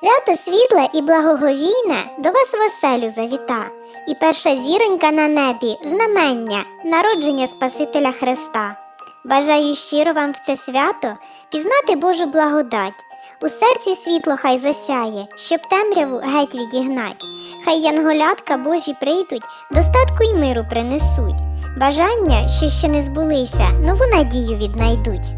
Свято світле і благоговійне до вас в оселю завіта, і перша зіронька на небі знамення народження Спасителя Христа. Бажаю щиро вам в це свято пізнати Божу благодать. У серці світло хай засяє, щоб темряву геть відігнать. Хай янголятка Божі прийдуть, достатку й миру принесуть. Бажання, що ще не збулися, нову надію віднайдуть.